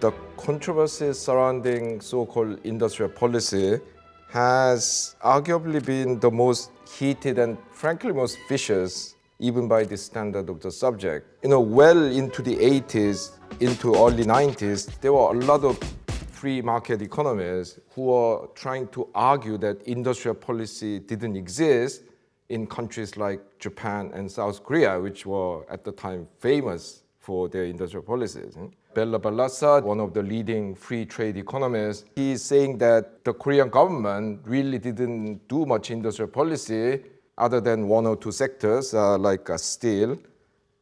The controversy surrounding so-called industrial policy has arguably been the most heated and frankly most vicious even by the standard of the subject. You know, well into the 80s, into early 90s, there were a lot of free market economists who were trying to argue that industrial policy didn't exist in countries like Japan and South Korea, which were at the time famous for their industrial policies. Bela Balassa, one of the leading free trade economists, he's saying that the Korean government really didn't do much industrial policy other than one or two sectors uh, like uh, steel.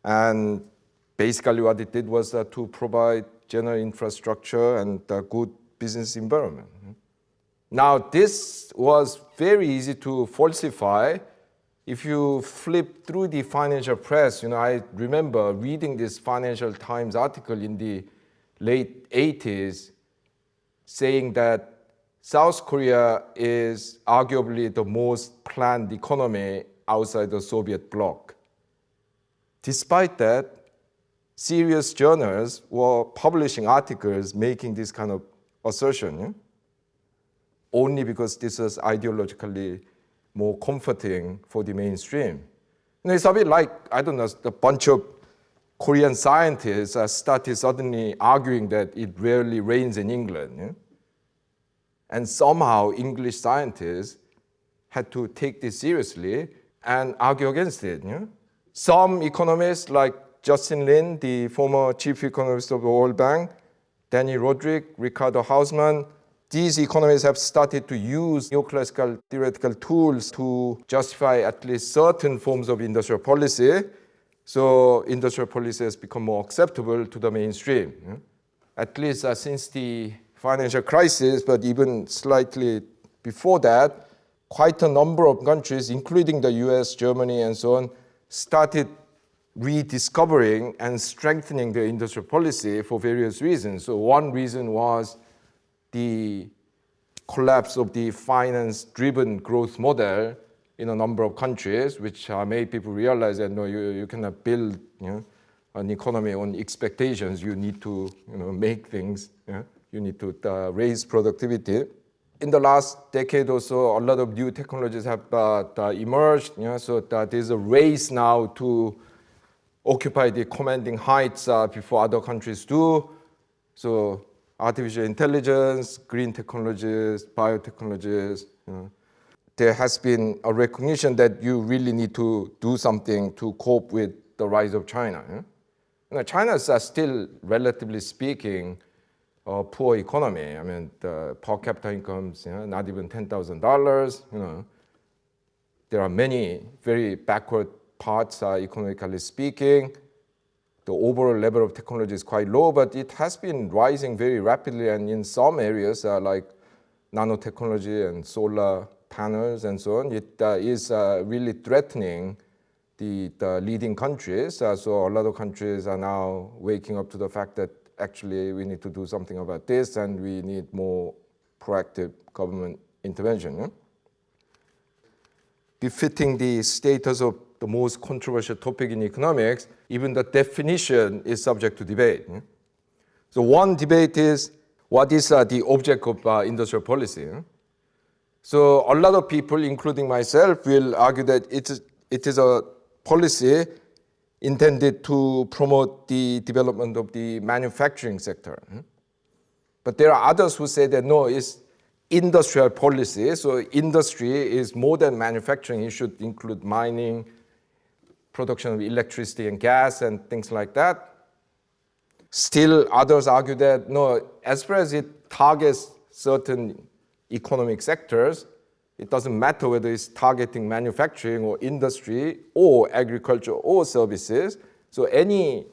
And basically what it did was uh, to provide general infrastructure and a good business environment. Now this was very easy to falsify if you flip through the financial press, you know, I remember reading this Financial Times article in the late 80s saying that South Korea is arguably the most planned economy outside the Soviet bloc. Despite that, serious journals were publishing articles making this kind of assertion, yeah? only because this was ideologically more comforting for the mainstream. Know, it's a bit like, I don't know, a bunch of Korean scientists started suddenly arguing that it rarely rains in England. Yeah? And somehow English scientists had to take this seriously and argue against it. Yeah? Some economists like Justin Lin, the former chief economist of the World Bank, Dani Rodrik, Ricardo Hausmann, these economists have started to use neoclassical theoretical tools to justify at least certain forms of industrial policy. So industrial policy has become more acceptable to the mainstream. At least uh, since the financial crisis, but even slightly before that, quite a number of countries, including the US, Germany, and so on, started rediscovering and strengthening their industrial policy for various reasons. So one reason was the collapse of the finance-driven growth model in a number of countries, which uh, made people realize that no, you, you cannot build you know, an economy on expectations. You need to you know, make things. You need to uh, raise productivity. In the last decade or so, a lot of new technologies have uh, emerged. You know, so there's a race now to occupy the commanding heights uh, before other countries do. So artificial intelligence, green technologies, biotechnologies. You know. There has been a recognition that you really need to do something to cope with the rise of China. You know. China is uh, still, relatively speaking, a poor economy. I mean, the per capita incomes, you know, not even $10,000, you know. There are many very backward parts, uh, economically speaking the overall level of technology is quite low, but it has been rising very rapidly and in some areas uh, like nanotechnology and solar panels and so on, it uh, is uh, really threatening the, the leading countries. Uh, so a lot of countries are now waking up to the fact that actually we need to do something about this and we need more proactive government intervention. Yeah? The status of the most controversial topic in economics, even the definition is subject to debate. So one debate is, what is uh, the object of uh, industrial policy? So a lot of people, including myself, will argue that it is, it is a policy intended to promote the development of the manufacturing sector. But there are others who say that no, it's industrial policy. So industry is more than manufacturing. It should include mining, production of electricity and gas and things like that. Still, others argue that, no, as far as it targets certain economic sectors, it doesn't matter whether it's targeting manufacturing or industry or agriculture or services. So any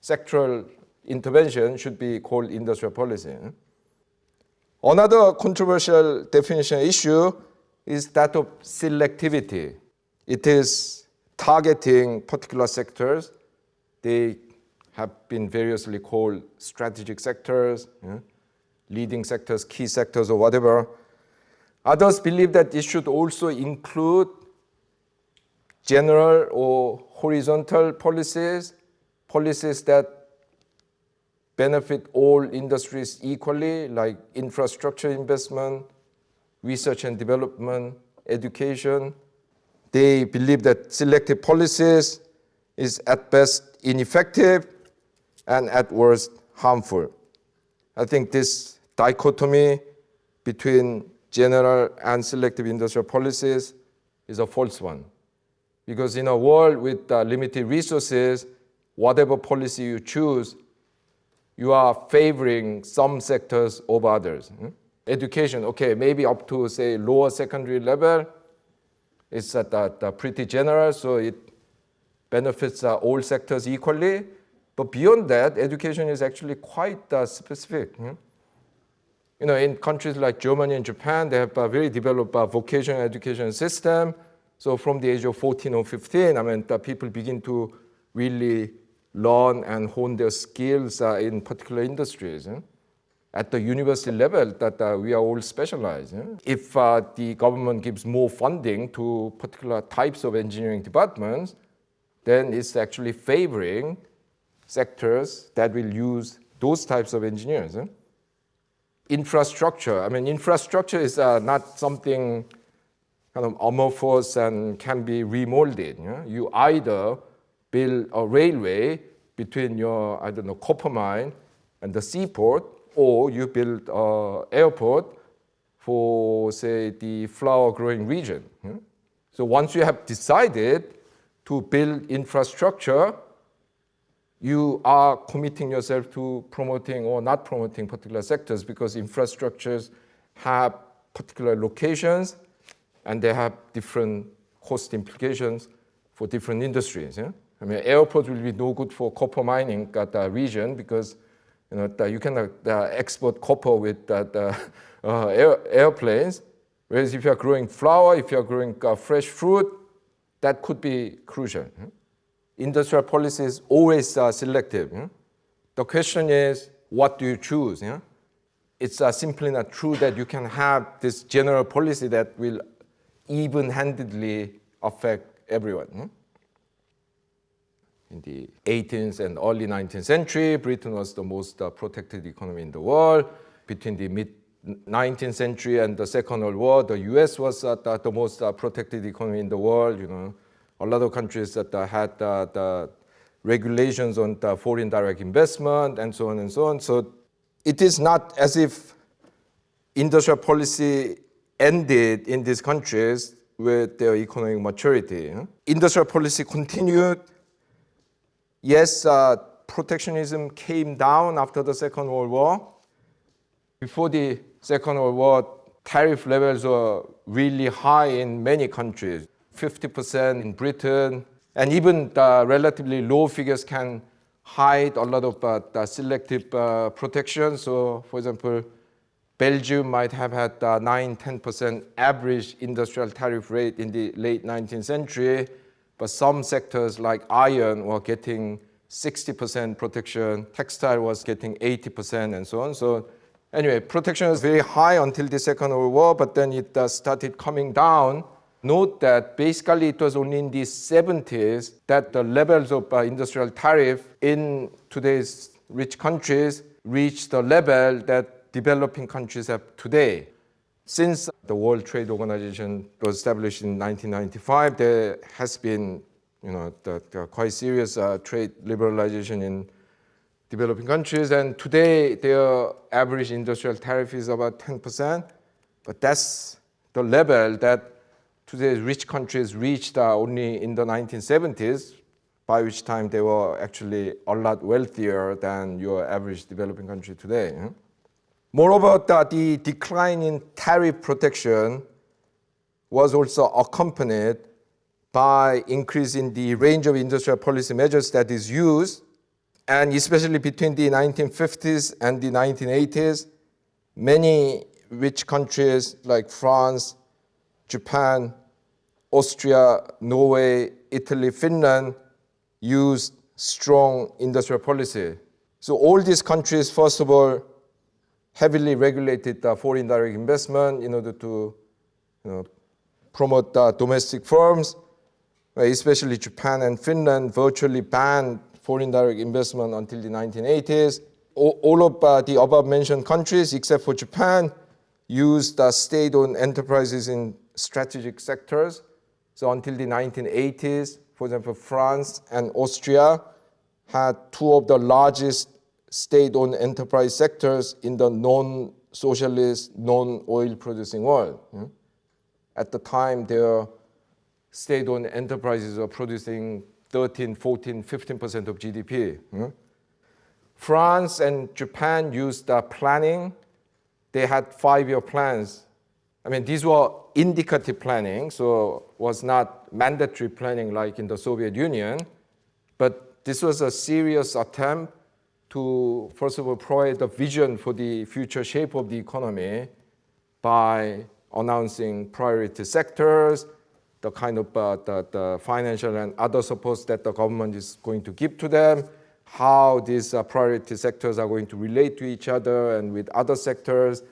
sectoral intervention should be called industrial policy. Another controversial definition issue is that of selectivity. It is targeting particular sectors. They have been variously called strategic sectors, yeah, leading sectors, key sectors, or whatever. Others believe that it should also include general or horizontal policies, policies that benefit all industries equally, like infrastructure investment, research and development, education. They believe that selective policies is at best ineffective and at worst harmful. I think this dichotomy between general and selective industrial policies is a false one. Because in a world with uh, limited resources, whatever policy you choose, you are favoring some sectors over others. Hmm? Education, okay, maybe up to say lower secondary level, it's pretty general, so it benefits uh, all sectors equally. But beyond that, education is actually quite uh, specific. Hmm? You know, in countries like Germany and Japan, they have a very developed uh, vocational education system. So from the age of 14 or 15, I mean, people begin to really learn and hone their skills in particular industries. Eh? At the university level, that uh, we are all specialized. Eh? If uh, the government gives more funding to particular types of engineering departments, then it's actually favoring sectors that will use those types of engineers. Eh? Infrastructure, I mean, infrastructure is uh, not something kind of amorphous and can be remolded. You either build a railway between your, I don't know, copper mine and the seaport, or you build an airport for, say, the flower growing region. Hmm? So once you have decided to build infrastructure, you are committing yourself to promoting or not promoting particular sectors because infrastructures have particular locations and they have different cost implications for different industries. Yeah? I mean, airports will be no good for copper mining at the region because you know the, you cannot uh, export copper with the, uh, air, airplanes. Whereas if you are growing flower, if you are growing uh, fresh fruit, that could be crucial. Hmm? Industrial policy is always selective. Hmm? The question is, what do you choose? Yeah? It's uh, simply not true that you can have this general policy that will even-handedly affect everyone. Hmm? In the 18th and early 19th century, Britain was the most uh, protected economy in the world. Between the mid 19th century and the Second World War, the U.S. was uh, the, the, most uh, protected economy in the world. You know, a lot of countries that uh, had uh, the regulations on the foreign direct investment and so on and so on. So it is not as if industrial policy ended in these countries with their economic maturity. Industrial policy continued yes, uh, protectionism came down after the Second World War. Before the Second World War, tariff levels were really high in many countries, 50% in Britain, and even the relatively low figures can hide a lot of uh, selective uh, protection. So, for example, Belgium might have had a 9 10% average industrial tariff rate in the late 19th century, but some sectors like iron were getting 60% protection, textile was getting 80% and so on. So anyway, protection was very high until the Second World War, but then it uh, started coming down. Note that basically it was only in the 70s that the levels of uh, industrial tariff in today's rich countries reached the level that developing countries have today. Since the World Trade Organization was established in 1995, there has been you know, the, the quite serious uh, trade liberalization in developing countries. And today, their average industrial tariff is about 10%. But that's the level that today's rich countries reached uh, only in the 1970s, by which time they were actually a lot wealthier than your average developing country today. Moreover, the, decline in tariff protection was also accompanied by increasing the range of industrial policy measures that is used, and especially between the 1950s and the 1980s, many rich countries like France, Japan, Austria, Norway, Italy, Finland used strong industrial policy. So all these countries, first of all, heavily regulated uh, foreign direct investment in order to you know, promote uh, domestic firms. especially Japan and Finland virtually banned foreign direct investment until the 1980s. All of uh, the above mentioned countries, except for Japan, used uh, state-owned enterprises in strategic sectors. So until the 1980s, for example, France and Austria had two of the largest state-owned enterprise sectors in the non-socialist, non-oil producing world. At the time, their state-owned enterprises were producing 13, 14, 15% of GDP. France and Japan used uh, planning. They had five-year plans. I mean, these were indicative planning, so was not mandatory planning like in the Soviet Union, but this was a serious attempt to, first of all, provide a vision for the future shape of the economy by announcing priority sectors, the kind of uh, the, the, financial and other supports that the government is going to give to them, how these uh, priority sectors are going to relate to each other and with other sectors.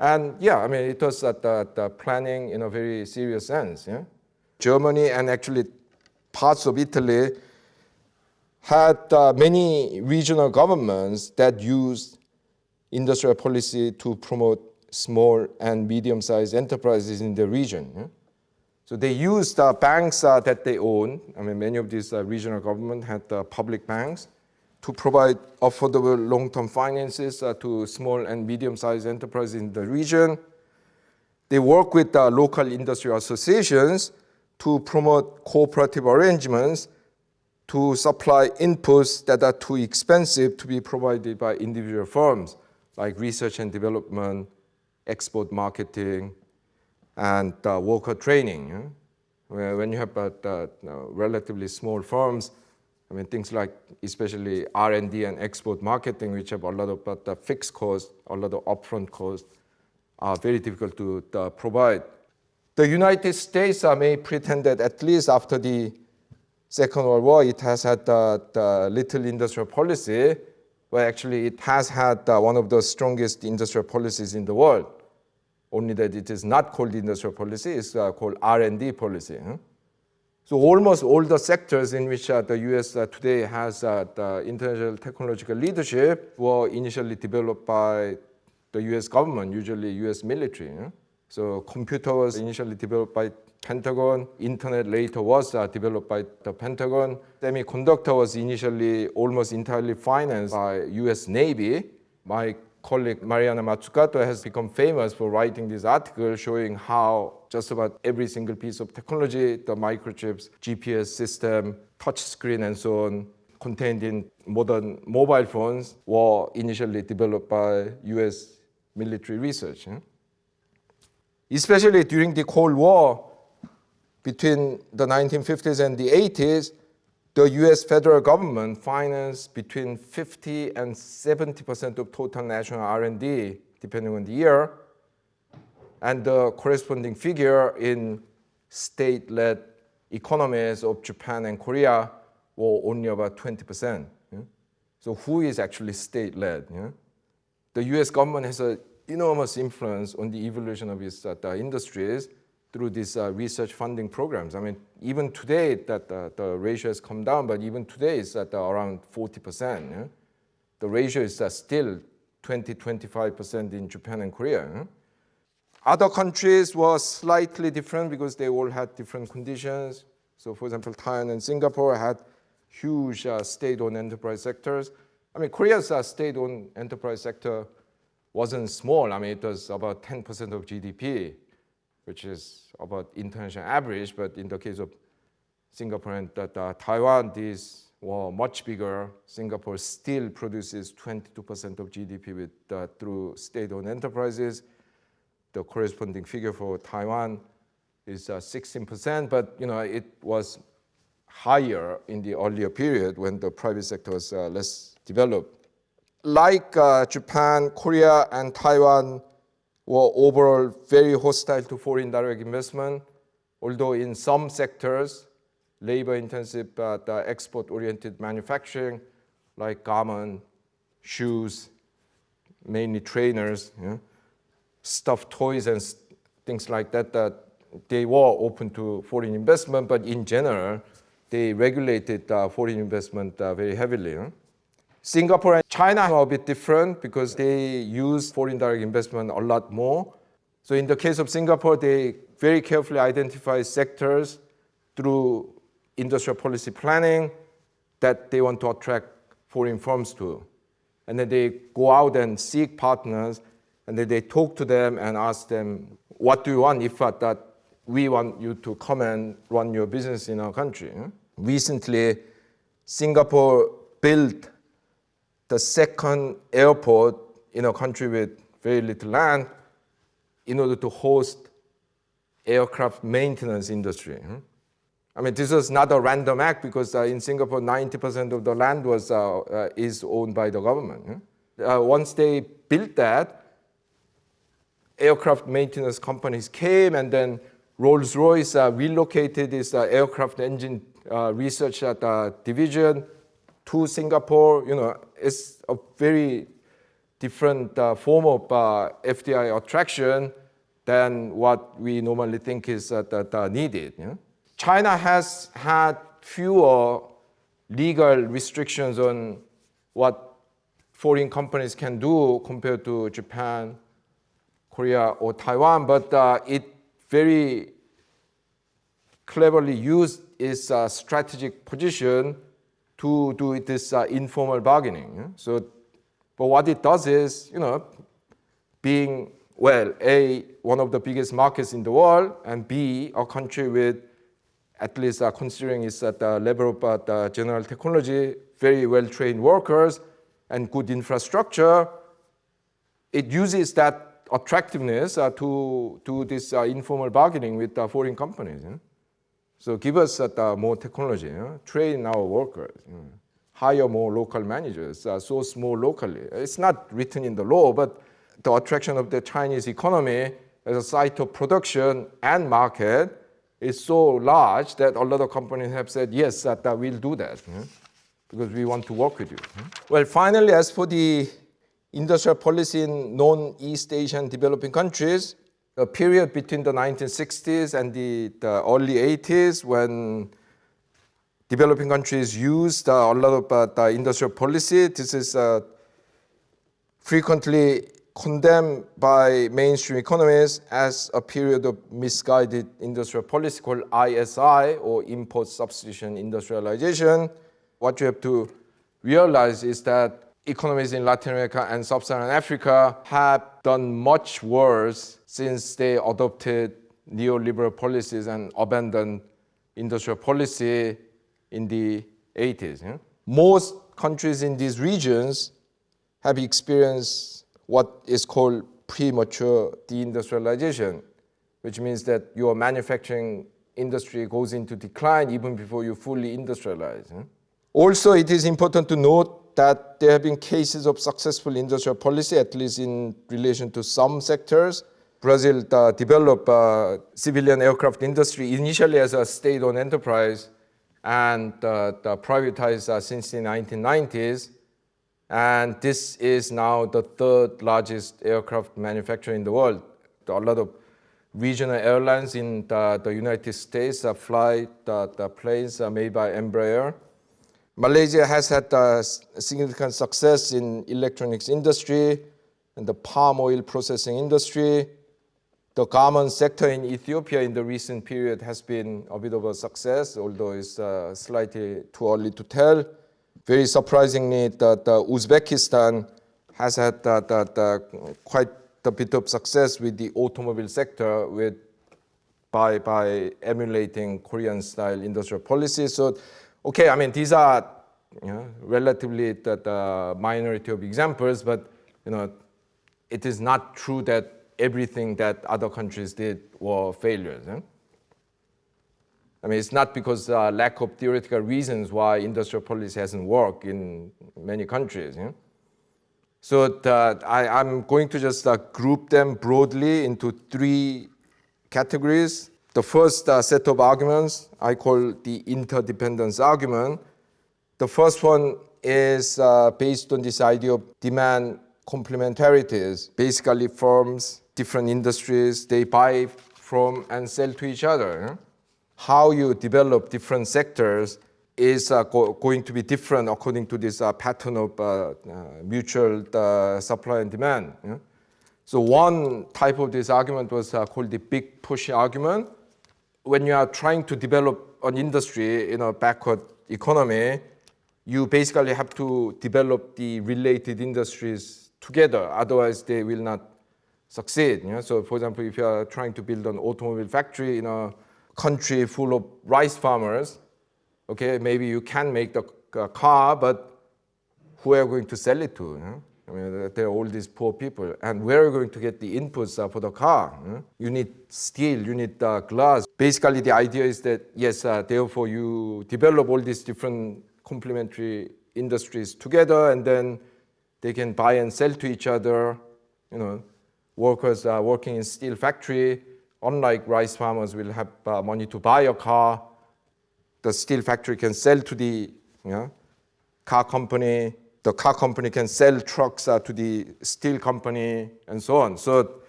And yeah, I mean, it was at the, the planning in a very serious sense. Yeah? Germany and actually parts of Italy had uh, many regional governments that used industrial policy to promote small and medium-sized enterprises in the region. Yeah? So they used uh, banks uh, that they own. I mean, many of these uh, regional governments had uh, public banks to provide affordable long-term finances uh, to small and medium-sized enterprises in the region. They work with local industry associations to promote cooperative arrangements to supply inputs that are too expensive to be provided by individual firms, like research and development, export marketing, and uh, worker training. When you have uh, uh, relatively small firms, I mean, things like especially R&D and export marketing, which have a lot of uh, fixed costs, a lot of upfront costs, are very difficult to uh, provide. The United States uh, may pretend that at least after the Second World War, it has had the, the little industrial policy, but actually it has had one of the strongest industrial policies in the world. Only that it is not called industrial policy, it's uh, called R&D policy. So almost all the sectors in which uh, the US uh, today has uh, the international technological leadership were initially developed by the US government, usually US military. So computer was initially developed by Pentagon. Internet later was uh, developed by the Pentagon. Semiconductor was initially almost entirely financed by US Navy. My colleague Mariana Mazzucato has become famous for writing this article showing how just about every single piece of technology, the microchips, GPS system, touch screen and so on, contained in modern mobile phones were initially developed by US military research. Especially during the Cold War, between the 1950s and the 80s, the US federal government financed between 50 and 70% of total national R&D, depending on the year. And the corresponding figure in state-led economies of Japan and Korea were only about 20%. Yeah? So who is actually state-led? Yeah? The US government has an enormous influence on the evolution of its uh, industries, through these uh, research funding programs. I mean, even today that uh, the ratio has come down, but even today it's at uh, around 40%. Yeah? The ratio is uh, still 20, 25% in Japan and Korea. Yeah? Other countries were slightly different because they all had different conditions. So for example, Thailand and Singapore had huge uh, state-owned enterprise sectors. I mean, Korea's uh, state-owned enterprise sector wasn't small. I mean, it was about 10% of GDP which is about international average, but in the case of Singapore and uh, Taiwan, these were much bigger. Singapore still produces 22% of GDP with, uh, through state-owned enterprises. The corresponding figure for Taiwan is 16%, uh, but you know it was higher in the earlier period when the private sector was uh, less developed. Like uh, Japan, Korea, and Taiwan, were overall very hostile to foreign direct investment, although in some sectors, labor-intensive but uh, export-oriented manufacturing, like garment, shoes, mainly trainers, stuffed toys and things like that, that they were open to foreign investment, but in general, they regulated uh, foreign investment uh, very heavily. Huh? Singapore and China are a bit different because they use foreign direct investment a lot more. So in the case of Singapore, they very carefully identify sectors through industrial policy planning that they want to attract foreign firms to. And then they go out and seek partners, and then they talk to them and ask them, what do you want if that we want you to come and run your business in our country? Hmm? Recently, Singapore built the second airport in a country with very little land in order to host aircraft maintenance industry. I mean, this was not a random act because uh, in Singapore, 90% of the land was, uh, uh, is owned by the government. Uh, once they built that, aircraft maintenance companies came and then Rolls-Royce uh, relocated its uh, aircraft engine research division to Singapore. You know, it's a very different form of FDI attraction than what we normally think is that, needed. China has had fewer legal restrictions on what foreign companies can do compared to Japan, Korea, or Taiwan, but uh, it very cleverly used its uh, strategic position to do this uh, informal bargaining. So, but what it does is, you know, being, well, A, one of the biggest markets in the world, and B, a country with at least uh, considering it's at the level of uh, general technology, very well-trained workers and good infrastructure, it uses that attractiveness uh, to, to this uh, informal bargaining with uh, foreign companies. So give us uh, more technology, train our workers, hire more local managers, source more locally. It's not written in the law, but the attraction of the Chinese economy as a site of production and market is so large that a lot of companies have said, yes, that, that we'll do that because we want to work with you. Well, finally, as for the industrial policy in non-East Asian developing countries, a period between the 1960s and the, the early 80s when developing countries used uh, a lot of uh, the industrial policy. This is uh, frequently condemned by mainstream economists as a period of misguided industrial policy called ISI or import substitution industrialization. What you have to realize is that economies in Latin America and Sub-Saharan Africa have done much worse since they adopted neoliberal policies and abandoned industrial policy in the 80s. Yeah? Most countries in these regions have experienced what is called premature deindustrialization, which means that your manufacturing industry goes into decline even before you fully industrialize. Also, it is important to note that there have been cases of successful industrial policy, at least in relation to some sectors. Brazil uh, developed uh, civilian aircraft industry initially as a state-owned enterprise and uh, privatized uh, since the 1990s. And this is now the third largest aircraft manufacturer in the world. A lot of regional airlines in the, the United States uh, fly the, the planes uh, made by Embraer. Malaysia has had uh, significant success in electronics industry and the palm oil processing industry. The garment sector in Ethiopia in the recent period has been a bit of a success, although it's uh, slightly too early to tell. Very surprisingly, that Uzbekistan has had quite a bit of success with the automobile sector with, by, by emulating Korean-style industrial policy. So, okay, I mean, these are you know, relatively the, the minority of examples, but you know, it is not true that everything that other countries did were failures. Eh? I mean, it's not because uh, lack of theoretical reasons why industrial policy hasn't worked in many countries. Yeah? So the, I, am going to just uh, group them broadly into three categories. The first uh, set of arguments I call the interdependence argument. The first one is uh, based on this idea of demand complementarities. Basically, firms, different industries, they buy from and sell to each other. How you develop different sectors is uh, go going to be different according to this uh, pattern of uh, uh mutual uh, supply and demand. So one type of this argument was uh, called the big push argument. When you are trying to develop an industry in a backward economy, you basically have to develop the related industries together, otherwise they will not succeed. You know? So for example, if you are trying to build an automobile factory in a country full of rice farmers, okay, maybe you can make the car, but who are you going to sell it to? You know? I mean, there are all these poor people. And where are you going to get the inputs uh, for the car? You, you need steel, you need uh, glass. Basically, the idea is that, yes, uh, therefore you develop all these different complementary industries together and then they can buy and sell to each other. You know, workers are working in steel factory, unlike rice farmers will have uh, money to buy a car. The steel factory can sell to the you know, car company. The car company can sell trucks uh, to the steel company and so on. So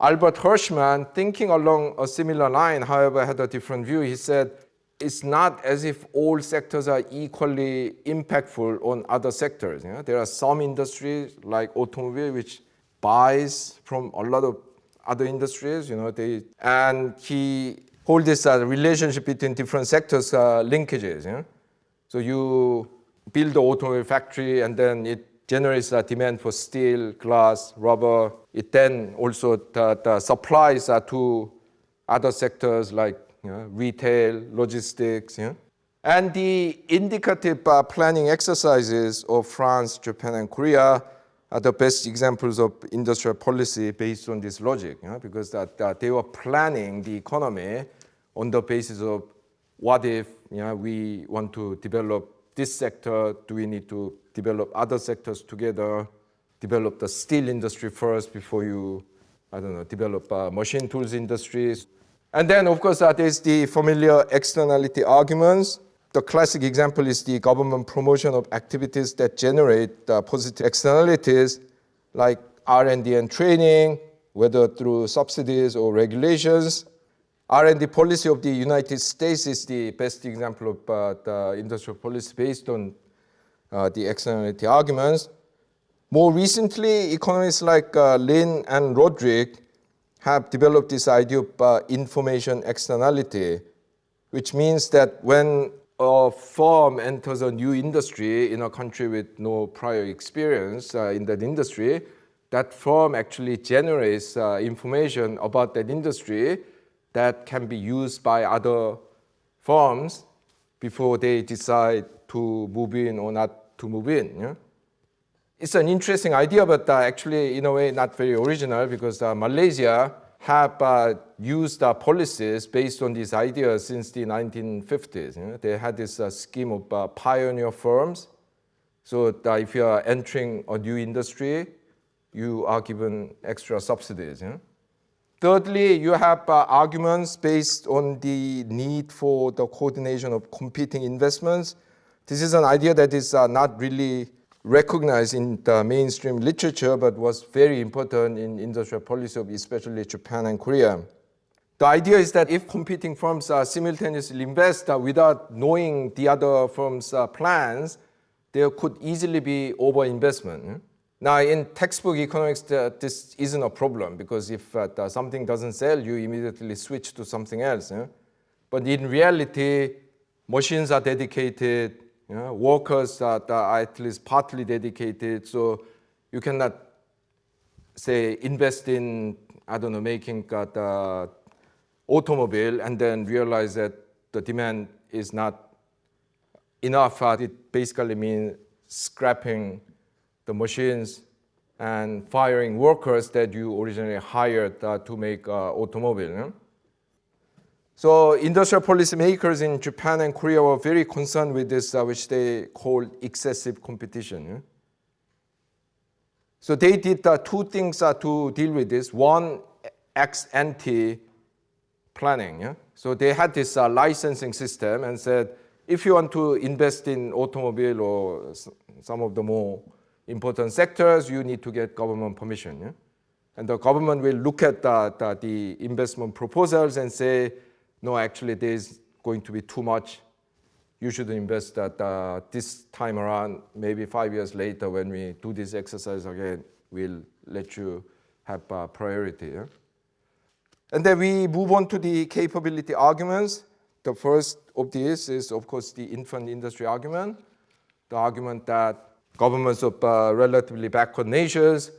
Albert Hirschman, thinking along a similar line, however, had a different view. He said, it's not as if all sectors are equally impactful on other sectors. You know? There are some industries like automobile which buys from a lot of other industries, you know, they, and he hold this uh, relationship between different sectors uh, linkages. You know? So you build the automobile factory and then it generates a demand for steel, glass, rubber. It then also the, the supplies uh, to other sectors like you know, retail, logistics. You know? And the indicative uh, planning exercises of France, Japan, and Korea are the best examples of industrial policy based on this logic, you know, because that, that they were planning the economy on the basis of what if you know, we want to develop this sector, do we need to develop other sectors together, develop the steel industry first before you, I don't know, develop uh, machine tools industries. And then, of course, uh, there's the familiar externality arguments. The classic example is the government promotion of activities that generate uh, positive externalities like R&D and training, whether through subsidies or regulations. R&D policy of the United States is the best example of uh, the industrial policy based on uh, the externality arguments. More recently, economists like uh, Lin and Rodrik have developed this idea of uh, information externality, which means that when a firm enters a new industry in a country with no prior experience uh, in that industry, that firm actually generates uh, information about that industry that can be used by other firms before they decide to move in or not to move in. Yeah? It's an interesting idea, but uh, actually, in a way, not very original because uh, Malaysia have uh, used uh, policies based on this idea since the 1950s. You know? They had this uh, scheme of uh, pioneer firms. So if you are entering a new industry, you are given extra subsidies. Thirdly, you have uh, arguments based on the need for the coordination of competing investments. This is an idea that is uh, not really recognized in the mainstream literature, but was very important in industrial policy of especially Japan and Korea. The idea is that if competing firms uh, simultaneously invest uh, without knowing the other firm's uh, plans, there could easily be overinvestment. Now, in textbook economics, this isn't a problem because if uh, something doesn't sell, you immediately switch to something else. Eh? But in reality, machines are dedicated, workers that are at least partly dedicated. So you cannot say invest in, I don't know, making uh, the automobile and then realize that the demand is not enough. Uh, it basically means scrapping the machines and firing workers that you originally hired uh, to make uh, automobile. Know? So industrial policymakers in Japan and Korea were very concerned with this, uh, which they called excessive competition. Yeah? So they did uh, two things uh, to deal with this. One, ex ante planning. Yeah? So they had this uh, licensing system and said, if you want to invest in automobile or some of the more important sectors, you need to get government permission. Yeah? And the government will look at the, the, the investment proposals and say, no, actually, there's going to be too much. You should invest at uh, this time around, maybe five years later when we do this exercise again, we'll let you have uh, priority. Yeah? And then we move on to the capability arguments. The first of these is, of course, the infant industry argument, the argument that governments of uh, relatively backward nations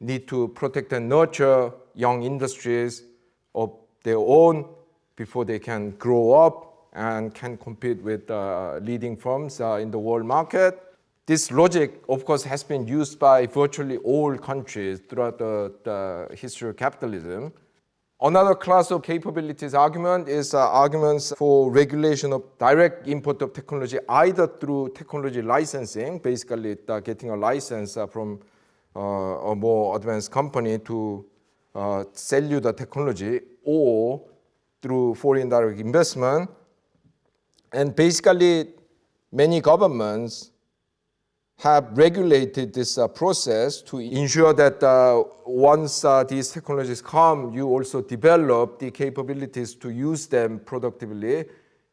need to protect and nurture young industries of their own before they can grow up and can compete with uh, leading firms uh, in the world market. This logic, of course, has been used by virtually all countries throughout the, the history of capitalism. Another class of capabilities argument is uh, arguments for regulation of direct import of technology, either through technology licensing, basically uh, getting a license uh, from uh, a more advanced company to uh, sell you the technology, or through foreign direct investment. And basically, many governments have regulated this uh, process to ensure that uh, once uh, these technologies come, you also develop the capabilities to use them productively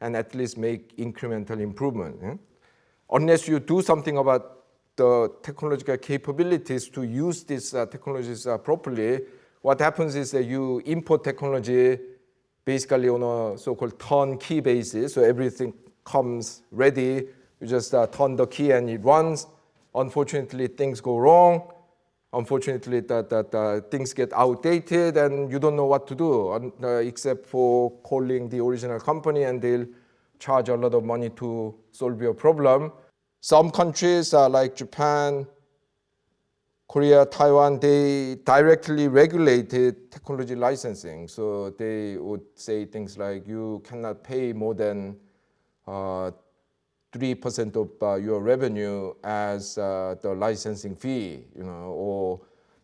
and at least make incremental improvement. Yeah? Unless you do something about the technological capabilities to use these uh, technologies uh, properly, what happens is that you import technology basically on a so-called turnkey basis. So everything comes ready. You just uh, turn the key and it runs. Unfortunately, things go wrong. Unfortunately, that, that uh, things get outdated and you don't know what to do uh, except for calling the original company and they'll charge a lot of money to solve your problem. Some countries uh, like Japan, Korea, Taiwan, they directly regulated technology licensing. So they would say things like you cannot pay more than 3% uh, of uh, your revenue as uh, the licensing fee, you know, or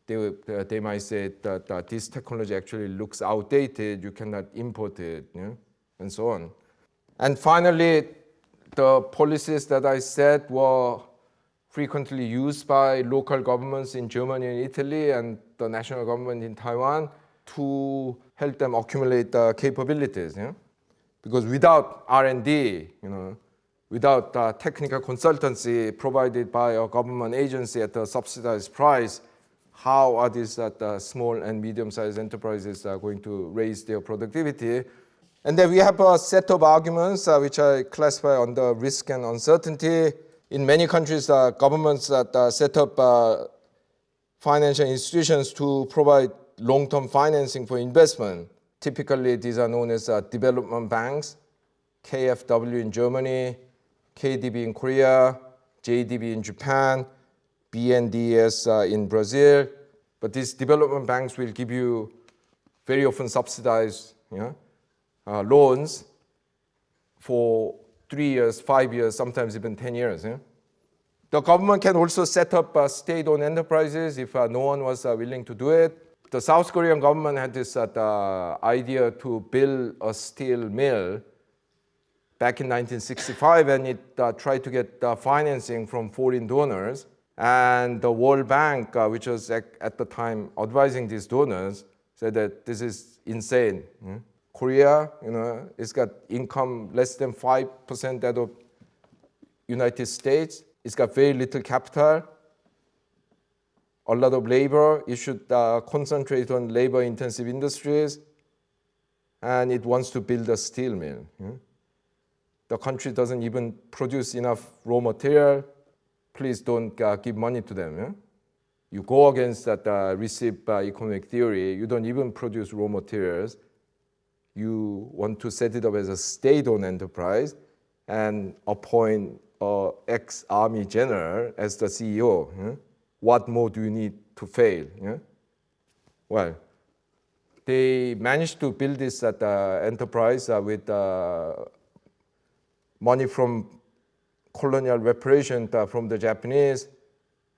they, they might say that, that this technology actually looks outdated, you cannot import it, you know, and so on. And finally, the policies that I said were frequently used by local governments in Germany and Italy and the national government in Taiwan to help them accumulate the capabilities. Yeah? Because without R&D, you know, without uh, technical consultancy provided by a government agency at a subsidized price, how are these uh, small and medium-sized enterprises uh, going to raise their productivity? And then we have a set of arguments uh, which I classify under risk and uncertainty. In many countries, uh, governments uh, set up uh, financial institutions to provide long-term financing for investment. Typically, these are known as uh, development banks, KFW in Germany, KDB in Korea, JDB in Japan, BNDES uh, in Brazil. But these development banks will give you very often subsidized uh, loans for three years, five years, sometimes even 10 years. Yeah? The government can also set up uh, state-owned enterprises if uh, no one was uh, willing to do it. The South Korean government had this uh, idea to build a steel mill back in 1965 and it uh, tried to get financing from foreign donors. And the World Bank, which was at, at, the time advising these donors, said that this is insane. Hmm? Korea, you know, it's got income less than 5% that of United States. It's got very little capital, a lot of labor. It should uh, concentrate on labor-intensive industries, and it wants to build a steel mill. Yeah? The country doesn't even produce enough raw material. Please don't uh, give money to them. Yeah? You go against that uh, receive uh, economic theory. You don't even produce raw materials you want to set it up as a state-owned enterprise and appoint a ex-army general as the CEO. Yeah? What more do you need to fail? Yeah? Well, they managed to build this uh, enterprise uh, with uh, money from colonial reparation uh, from the Japanese.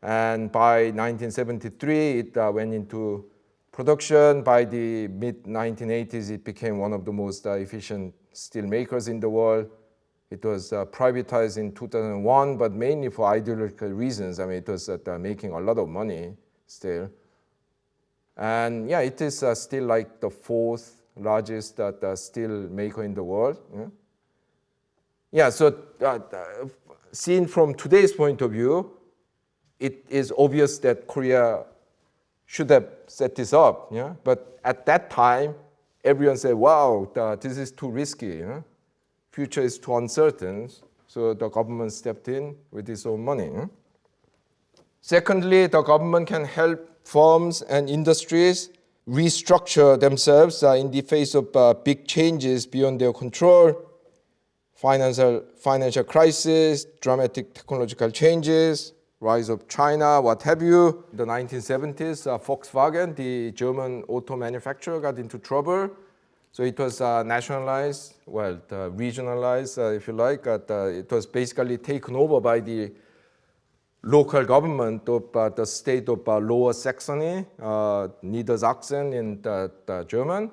And by 1973, it uh, went into production. By the mid-1980s, it became one of the most uh, efficient steel makers in the world. It was privatized in 2001, but mainly for ideological reasons. I mean, it was making a lot of money still. And yeah, it is still like the fourth largest steel maker in the world. Yeah, yeah so uh, seen from today's point of view, it is obvious that Korea should have set this up. Yeah? But at that time, everyone said, wow, the, this is too risky. Future is too uncertain. So the government stepped in with its own money. Secondly, the government can help firms and industries restructure themselves uh, in the face of uh, big changes beyond their control, financial, financial crisis, dramatic technological changes, rise of China, what have you. In the 1970s, uh, Volkswagen, the German auto manufacturer, got into trouble. So it was uh, nationalized, well, regionalized, uh, if you like. it was basically taken over by the local government of uh, the state of uh, Lower Saxony, uh, Niedersachsen in the, the, German.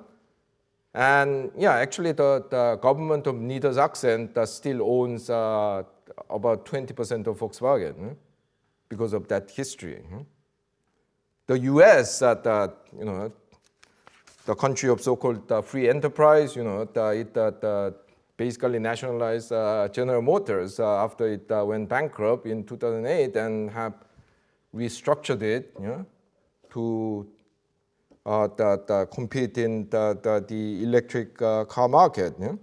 And yeah, actually the, the government of Niedersachsen still owns uh, about 20% of Volkswagen hmm, because of that history. Hmm. The US, uh, the, you know, the country of so-called uh, free enterprise, you know, the, it, the basically nationalized uh, General Motors uh, after it uh, went bankrupt in 2008 and have restructured it you know, to uh, the, the compete in the, the, the electric car market. Know?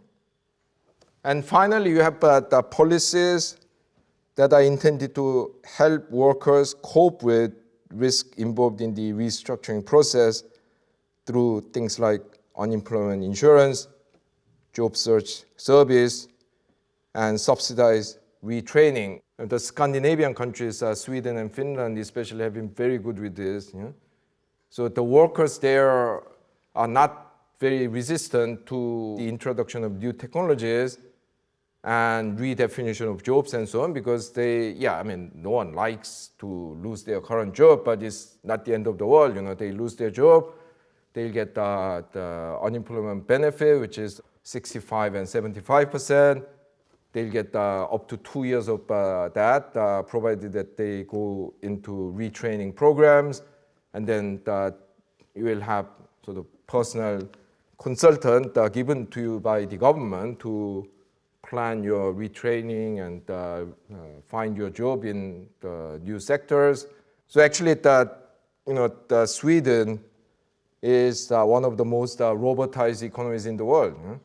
And finally, you have the policies that are intended to help workers cope with risk involved in the restructuring process through things like unemployment insurance, job search service, and subsidized retraining. The Scandinavian countries, uh, Sweden and Finland especially, have been very good with this. So the workers there are not very resistant to the introduction of new technologies and redefinition of jobs and so on because they, yeah, I mean, no one likes to lose their current job, but it's not the end of the world, you know, they lose their job, they'll get the, the unemployment benefit, which is 65 and 75 percent. They'll get uh, up to two years of uh, that, uh, provided that they go into retraining programs, and then uh, you will have sort of personal consultant uh, given to you by the government to plan your retraining and uh, find your job in the new sectors. So actually, that you know, the Sweden is one of the most robotized economies in the world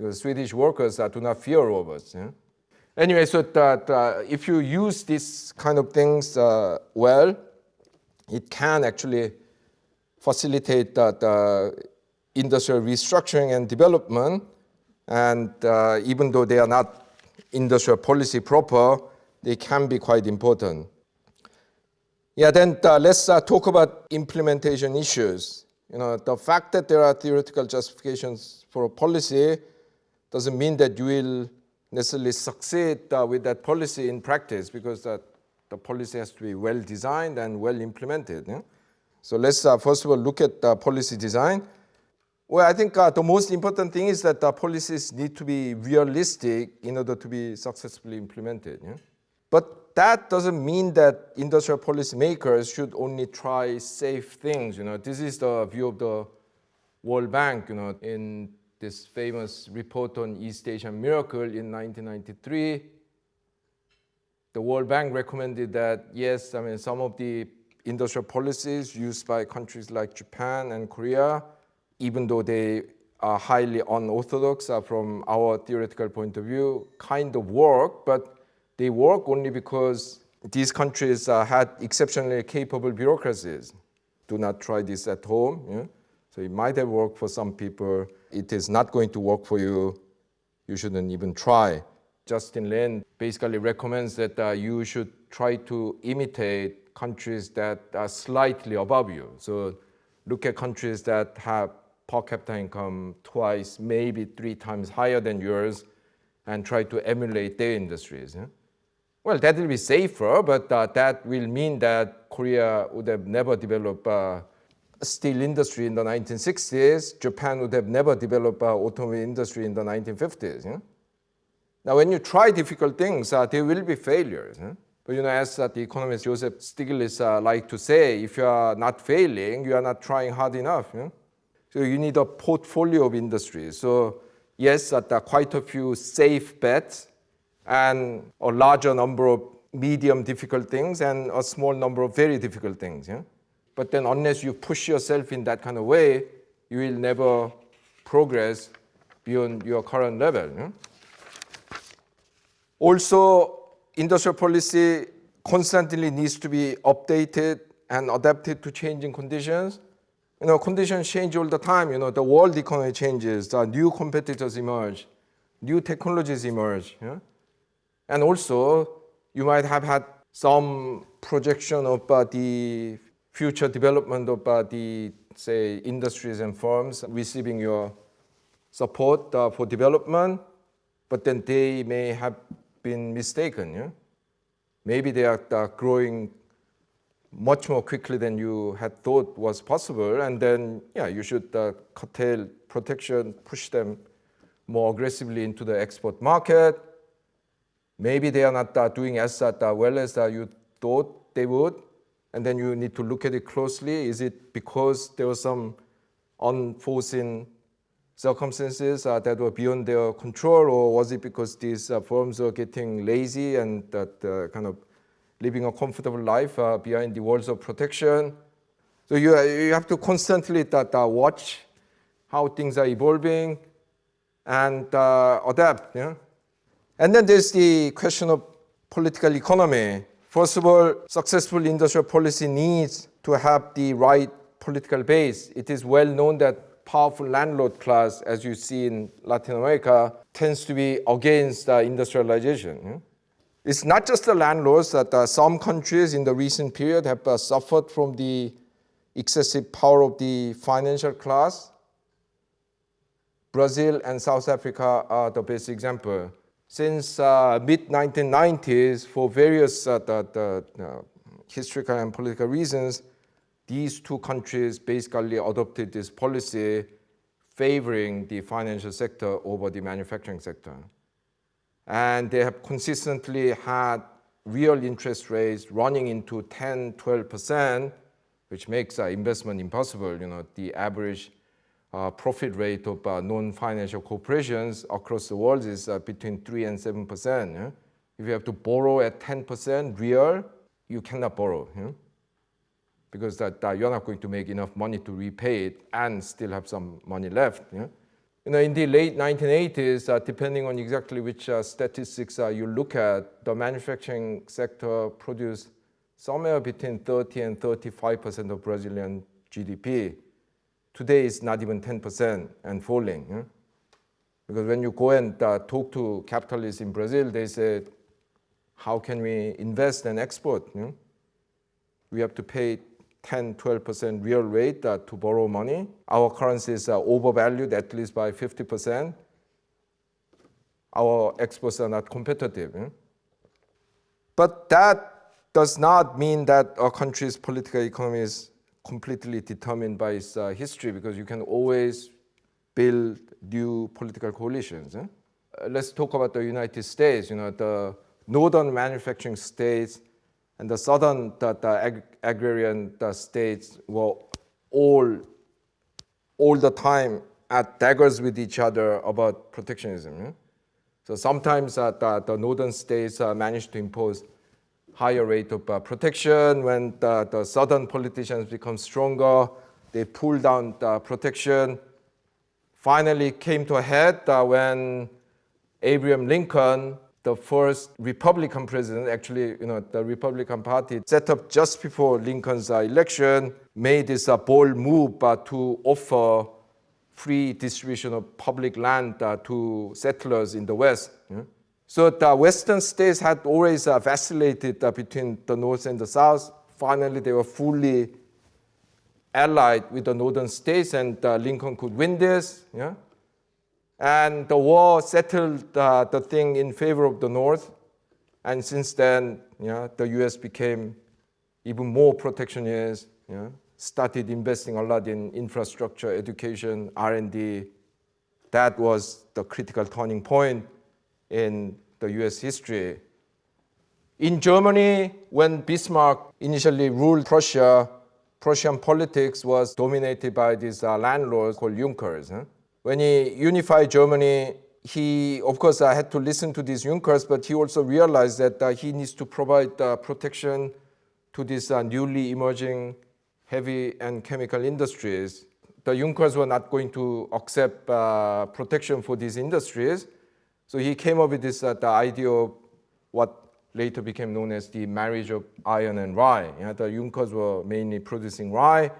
because Swedish workers uh, do not fear robots. Yeah? Anyway, so that uh, if you use these kind of things uh, well, it can actually facilitate the industrial restructuring and development. And uh, even though they are not industrial policy proper, they can be quite important. Yeah, then uh, let's uh, talk about implementation issues. You know, the fact that there are theoretical justifications for a policy doesn't mean that you will necessarily succeed uh, with that policy in practice because the policy has to be well designed and well implemented. Yeah? So let's uh, first of all look at the policy design. Well, I think uh, the most important thing is that the policies need to be realistic in order to be successfully implemented. Yeah? But that doesn't mean that industrial policymakers should only try safe things. You know, this is the view of the World Bank. You know, in this famous report on East Asian miracle in 1993. The World Bank recommended that, yes, I mean, some of the industrial policies used by countries like Japan and Korea, even though they are highly unorthodox from our theoretical point of view, kind of work, but they work only because these countries uh, had exceptionally capable bureaucracies. Do not try this at home. Yeah? So it might have worked for some people. It is not going to work for you. You shouldn't even try. Justin Lin basically recommends that uh, you should try to imitate countries that are slightly above you. So look at countries that have per capita income twice, maybe three times higher than yours, and try to emulate their industries. Yeah? Well, that will be safer, but uh, that will mean that Korea would have never developed uh, steel industry in the 1960s, Japan would have never developed an automobile industry in the 1950s. Yeah? Now, when you try difficult things, uh, there will be failures. But you know, as uh, the economist Joseph Stiglitz uh, like to say, if you are not failing, you are not trying hard enough. So you need a portfolio of industries. So yes, uh, there are quite a few safe bets and a larger number of medium difficult things and a small number of very difficult things. Yeah? But then unless you push yourself in that kind of way, you will never progress beyond your current level. Yeah? Also, industrial policy constantly needs to be updated and adapted to changing conditions. You know, conditions change all the time. You know, the world economy changes, new competitors emerge, new technologies emerge. Yeah? And also, you might have had some projection of uh, the future development of uh, the, say, industries and firms receiving your support uh, for development, but then they may have been mistaken. Yeah? Maybe they are growing much more quickly than you had thought was possible, and then yeah, you should uh, curtail protection, push them more aggressively into the export market. Maybe they are not uh, doing as uh, well as uh, you thought they would, and then you need to look at it closely. Is it because there was some unforeseen circumstances uh, that were beyond their control, or was it because these uh, firms were getting lazy and that uh, kind of living a comfortable life behind the walls of protection? So you, you have to constantly that, watch how things are evolving and adapt. And then there's the question of political economy. First of all, successful industrial policy needs to have the right political base. It is well known that powerful landlord class, as you see in Latin America, tends to be against uh, industrialization. It's not just the landlords that uh, some countries in the recent period have uh, suffered from the excessive power of the financial class. Brazil and South Africa are the best example. Since uh, mid-1990s, for various uh, the, the, uh, historical and political reasons, these two countries basically adopted this policy favoring the financial sector over the manufacturing sector. And they have consistently had real interest rates running into 10, 12%, which makes uh, investment impossible. You know, the average uh, profit rate of uh, non-financial corporations across the world is uh, between 3 and 7%. Yeah? If you have to borrow at 10% real, you cannot borrow. Yeah? Because that, you're not going to make enough money to repay it and still have some money left. Yeah? You know, in the late 1980s, uh, depending on exactly which uh, statistics uh, you look at, the manufacturing sector produced somewhere between 30 and 35% of Brazilian GDP. Today, it's not even 10% and falling. Yeah? Because when you go and uh, talk to capitalists in Brazil, they say, how can we invest and export? Yeah? We have to pay 10, 12% real rate uh, to borrow money. Our currencies are overvalued at least by 50%. Our exports are not competitive. Eh? But that does not mean that a country's political economy is completely determined by its uh, history because you can always build new political coalitions. Eh? Uh, let's talk about the United States. You know, the northern manufacturing states and the southern the, the ag agrarian the states were all, all the time at daggers with each other about protectionism. So sometimes uh, the, the, northern states uh, managed to impose higher rate of uh, protection. When the, the, southern politicians become stronger, they pull down the protection. Finally came to a head uh, when Abraham Lincoln the first Republican president, actually, you know, the Republican Party set up just before Lincoln's uh, election, made this uh, bold move uh, to offer free distribution of public land uh, to settlers in the West. Yeah? So the Western states had always uh, vacillated uh, between the North and the South. Finally, they were fully allied with the Northern states, and Lincoln could win this. Yeah? And the war settled uh, the thing in favor of the North. And since then, the US became even more protectionist, started investing a lot in infrastructure, education, R&D. That was the critical turning point in the US history. In Germany, when Bismarck initially ruled Prussia, Prussian politics was dominated by these uh, landlords called Junkers. Huh? When he unified Germany, he, of course, uh, had to listen to these Junkers, but he also realized that uh, he needs to provide uh, protection to these uh, newly emerging heavy and chemical industries. The Junkers were not going to accept uh, protection for these industries. So he came up with this the idea of what later became known as the marriage of iron and rye. You know, the Junkers were mainly producing rye.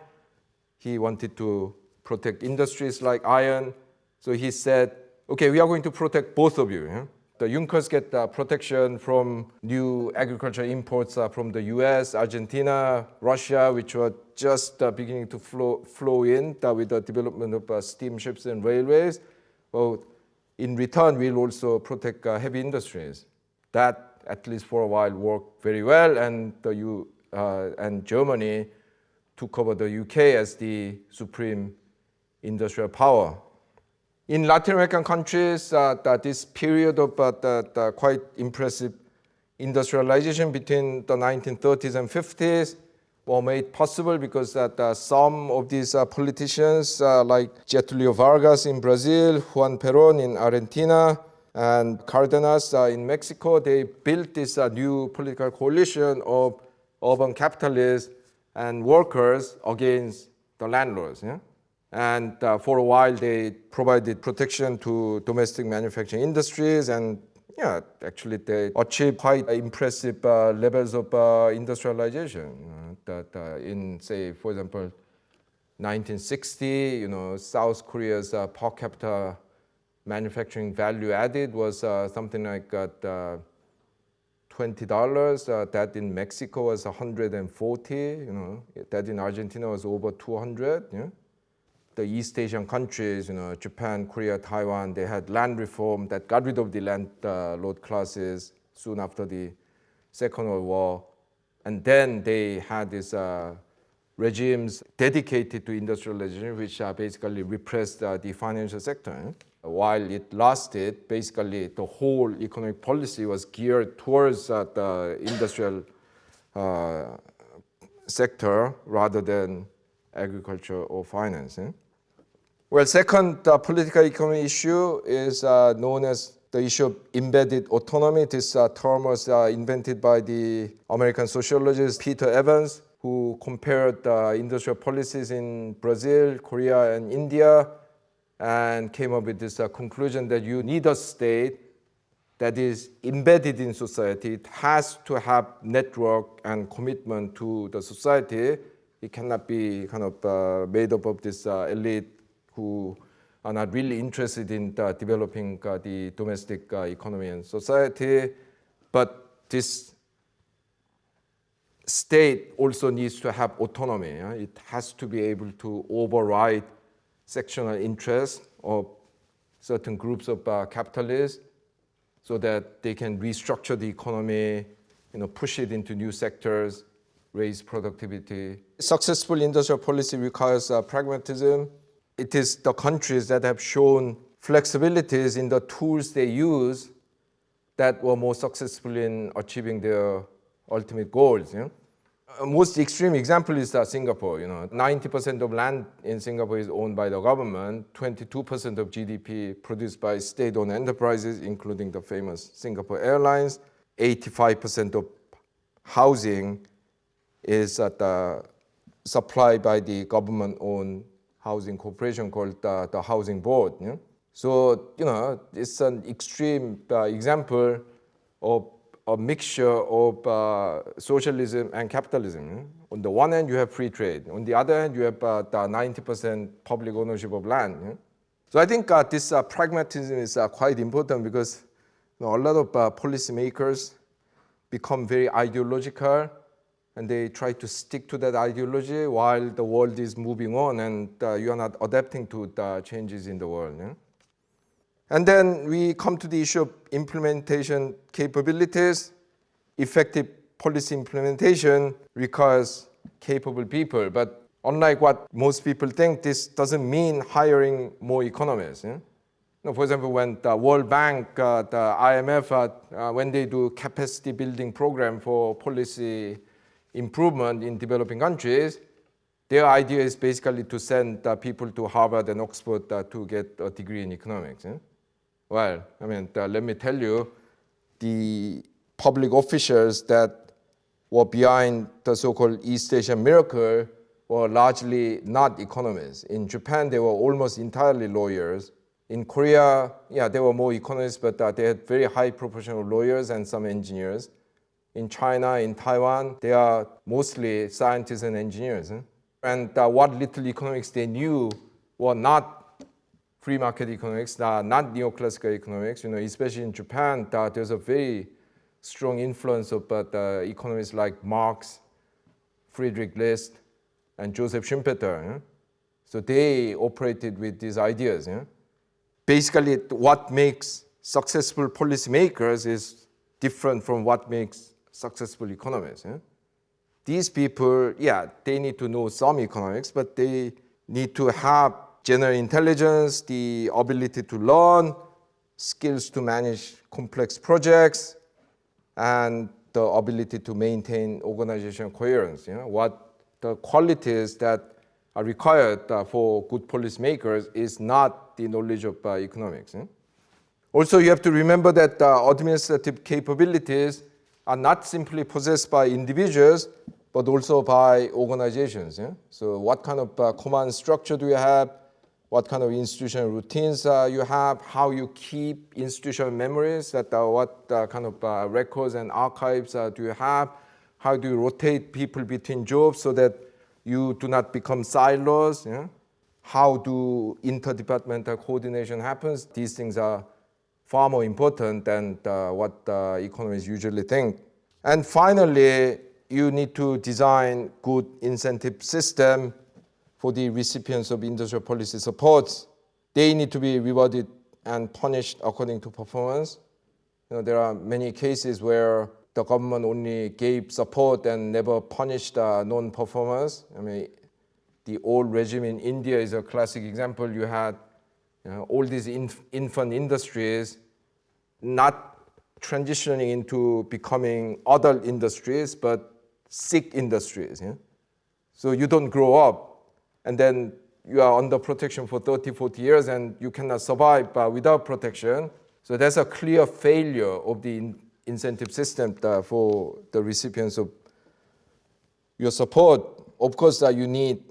He wanted to protect industries like iron. So he said, okay, we are going to protect both of you. Yeah? The Junkers get uh, protection from new agricultural imports uh, from the US, Argentina, Russia, which were just uh, beginning to flow, flow in uh, with the development of uh, steamships and railways. Well, in return, we'll also protect uh, heavy industries. That, at least for a while, worked very well, and, the U, and Germany took over the UK as the supreme industrial power. In Latin American countries, uh, this period of uh, the, quite impressive industrialization between the 1930s and 50s were made possible because that uh, some of these uh, politicians uh, like Getulio Vargas in Brazil, Juan Perón in Argentina, and Cardenas uh, in Mexico, they built this new political coalition of urban capitalists and workers against the landlords. Yeah? And uh, for a while, they provided protection to domestic manufacturing industries and yeah, actually they achieved quite impressive uh, levels of uh, industrialization. Uh, that uh, in, say, for example, 1960, you know, South Korea's uh, per capita manufacturing value added was something like $20. that in Mexico was 140, you know, that in Argentina was over 200. Yeah? The East Asian countries, you know, Japan, Korea, Taiwan, they had land reform that got rid of the landlord uh, classes soon after the Second World War. And then they had these uh, regimes dedicated to industrialization, which uh, basically repressed uh, the financial sector. While it lasted, basically the whole economic policy was geared towards uh, the industrial uh, sector rather than agriculture or finance. Eh? Well, second uh, political economy issue is uh, known as the issue of embedded autonomy. This uh, term was uh, invented by the American sociologist Peter Evans, who compared industrial policies in Brazil, Korea, and India, and came up with this uh, conclusion that you need a state that is embedded in society. It has to have network and commitment to the society it cannot be kind of uh, made up of this elite who are not really interested in developing uh, the domestic uh, economy and society. But this state also needs to have autonomy. Yeah? It has to be able to override sectional interests of certain groups of uh, capitalists so that they can restructure the economy, you know, push it into new sectors, raise productivity. Successful industrial policy requires uh, pragmatism. It is the countries that have shown flexibilities in the tools they use that were more successful in achieving their ultimate goals. You know? Most extreme example is uh, Singapore. You know, 90% of land in Singapore is owned by the government. 22% of GDP produced by state-owned enterprises, including the famous Singapore Airlines. 85% of housing is uh, supplied by the government-owned housing corporation called uh, the Housing Board. Yeah? So, you know, it's an extreme uh, example of a mixture of uh, socialism and capitalism. Yeah? On the one hand, you have free trade. On the other hand, you have uh, the 90% public ownership of land. Yeah? So I think uh, this pragmatism is quite important because you know, a lot of policymakers become very ideological and they try to stick to that ideology while the world is moving on and uh, you are not adapting to the changes in the world. Yeah? And then we come to the issue of implementation capabilities. Effective policy implementation requires capable people, but unlike what most people think, this doesn't mean hiring more economists. Yeah? for example, when the World Bank, uh, the IMF, uh, uh, when they do capacity building program for policy improvement in developing countries, their idea is basically to send uh, people to Harvard and Oxford uh, to get a degree in economics. Eh? Well, I mean, uh, let me tell you, the public officials that were behind the so-called East Asian miracle were largely not economists. In Japan, they were almost entirely lawyers. In Korea, yeah, there were more economists, but uh, they had very high proportion of lawyers and some engineers. In China, in Taiwan, they are mostly scientists and engineers. Eh? And uh, what little economics they knew were not free market economics, uh, not neoclassical economics. You know, especially in Japan, uh, there's a very strong influence of uh, economists like Marx, Friedrich List, and Joseph Schumpeter. Yeah? So they operated with these ideas. Yeah? Basically, what makes successful policymakers is different from what makes successful economists. Yeah? These people, yeah, they need to know some economics, but they need to have general intelligence, the ability to learn, skills to manage complex projects, and the ability to maintain organizational coherence. You know, what the qualities that are required uh, for good policymakers is not the knowledge of uh, economics. Eh? Also, you have to remember that uh, administrative capabilities are not simply possessed by individuals, but also by organizations. Yeah? So what kind of uh, command structure do you have? What kind of institutional routines uh, you have? How you keep institutional memories? That uh, what kind of records and archives do you have? How do you rotate people between jobs so that you do not become silos? Yeah? How do interdepartmental coordination happens? These things are far more important than uh, what uh, economists usually think. And finally, you need to design good incentive system for the recipients of industrial policy supports. They need to be rewarded and punished according to performance. You know, there are many cases where the government only gave support and never punished uh, non-performers. I mean, the old regime in India is a classic example. You had you know, all these inf infant industries not transitioning into becoming adult industries, but sick industries. Yeah? So you don't grow up, and then you are under protection for 30, 40 years, and you cannot survive uh, without protection. So that's a clear failure of the incentive system uh, for the recipients of your support. Of course, uh, you need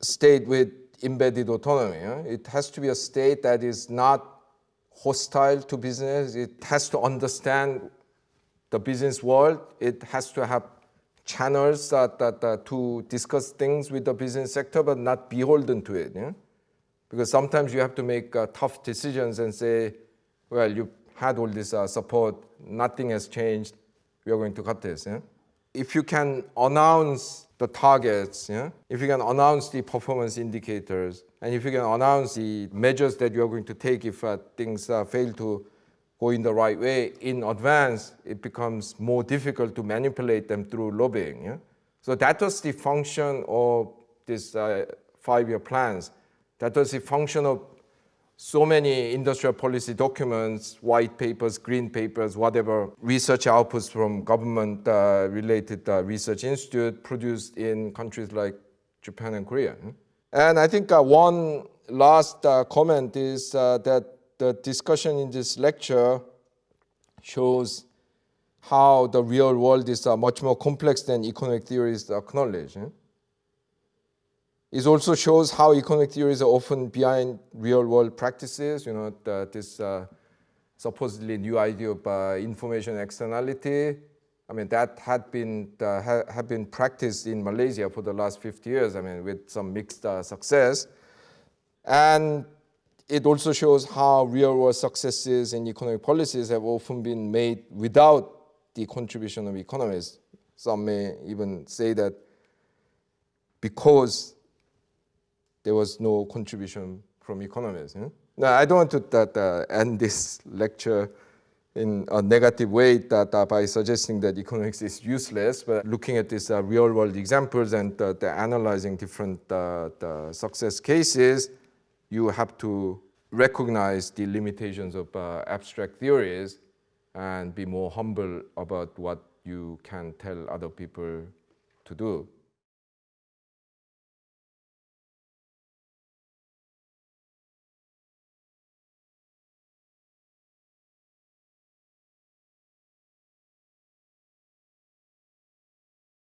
state with embedded autonomy. It has to be a state that is not hostile to business. It has to understand the business world. It has to have channels that, that, that, to discuss things with the business sector, but not beholden to it. Yeah? Because sometimes you have to make uh, tough decisions and say, well, you had all this uh, support, nothing has changed, we are going to cut this. Yeah? If you can announce the targets, yeah? if you can announce the performance indicators, and if you can announce the measures that you are going to take if uh, things uh, fail to go in the right way in advance, it becomes more difficult to manipulate them through lobbying. Yeah? So that was the function of these uh, five-year plans. That was the function of so many industrial policy documents, white papers, green papers, whatever, research outputs from government-related uh, uh, research institute produced in countries like Japan and Korea. And I think uh, one last uh, comment is uh, that the discussion in this lecture shows how the real world is uh, much more complex than economic theories acknowledge. It also shows how economic theories are often behind real world practices, you know, this uh, supposedly new idea of uh, information externality. I mean, that had been, uh, ha had been practiced in Malaysia for the last 50 years, I mean, with some mixed uh, success. And it also shows how real world successes in economic policies have often been made without the contribution of economists. Some may even say that because there was no contribution from economists. Yeah? Now, I don't want to that, uh, end this lecture in a negative way that, uh, by suggesting that economics is useless, but looking at these uh, real-world examples and uh, analyzing different uh, success cases, you have to recognize the limitations of uh, abstract theories and be more humble about what you can tell other people to do.